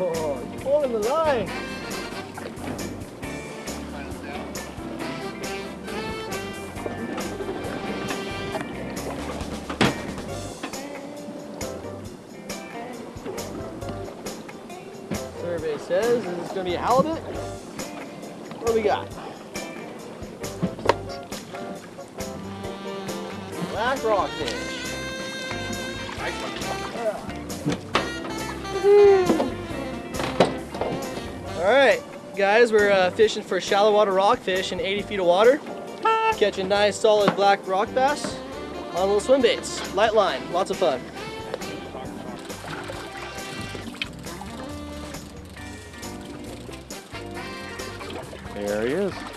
Oh, he's pulling the line. Survey says this is going to be a halibut. What do we got? Black rockfish. All right, guys, we're uh, fishing for shallow water rockfish in 80 feet of water. Catching nice, solid black rock bass on little swim baits. Light line, lots of fun. There he is.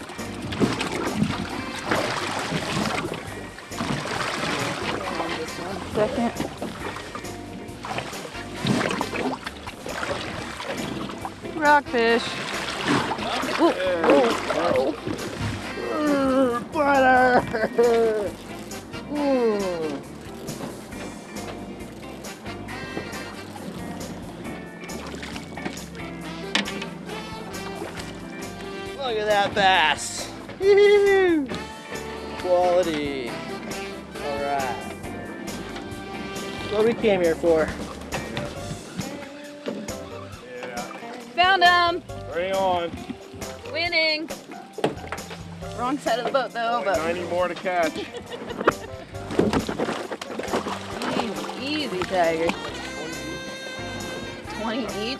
Rockfish. Butter! Mm. Look at that bass. Quality. All right. What we came here for. Found him. Bring on. Winning. Wrong side of the boat though, Only but 90 more to catch. easy, easy tiger. 20 each.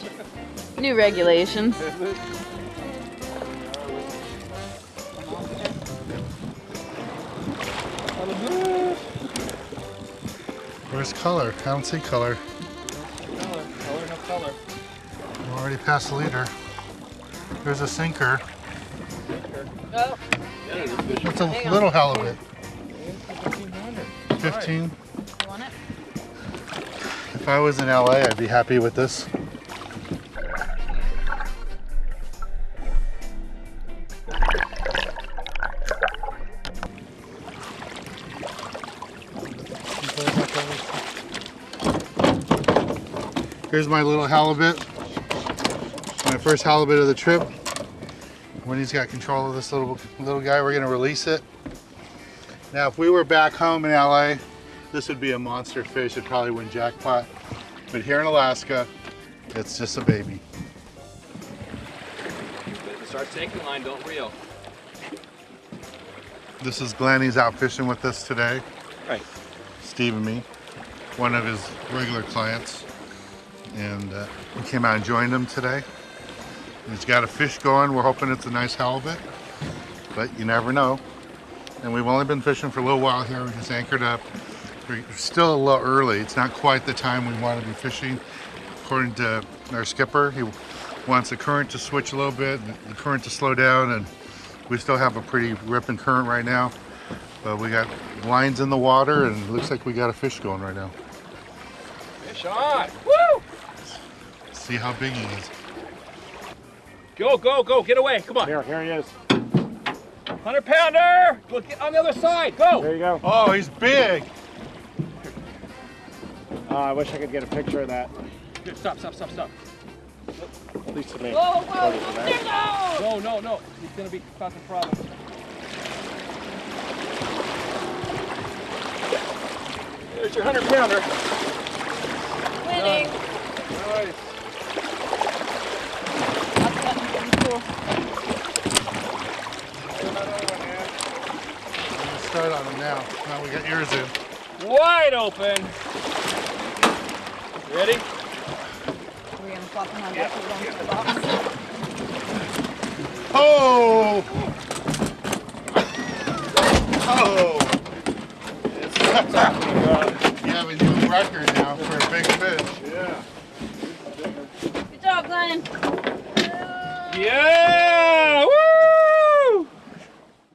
New regulations. Where's color? I don't see color. Color, already past the leader. There's a sinker. Oh, It's a little halibut. 15. you want? If I was in LA, I'd be happy with this. Here's my little halibut. My first halibut of the trip. When he's got control of this little little guy, we're gonna release it. Now, if we were back home in LA, this would be a monster fish. It'd probably win jackpot. But here in Alaska, it's just a baby. Start taking line, don't reel. This is Glenn. He's out fishing with us today. Right. Steve and me, one of his regular clients. And uh, we came out and joined him today. He's got a fish going. We're hoping it's a nice halibut, but you never know. And we've only been fishing for a little while here. We just anchored up. We're still a little early. It's not quite the time we want to be fishing. According to our skipper, he wants the current to switch a little bit, the current to slow down, and we still have a pretty ripping current right now. But we got lines in the water, and it looks like we got a fish going right now. Fish on! Woo! See how big he is. Go, go, go, get away, come on. Here, here he is. 100 pounder! Go get on the other side, go! There you go. Oh, he's big. Uh, I wish I could get a picture of that. Good, stop, stop, stop, stop. At least to me. Whoa, whoa, whoa, there go! No, no, no, he's gonna be causing problems. There's your 100 pounder. Winning. Nice. Cool. Let's start on him now. Now we got yours in. Wide open. Ready? We're gonna flop him on back to the box. Oh! Oh! you have a new record now for a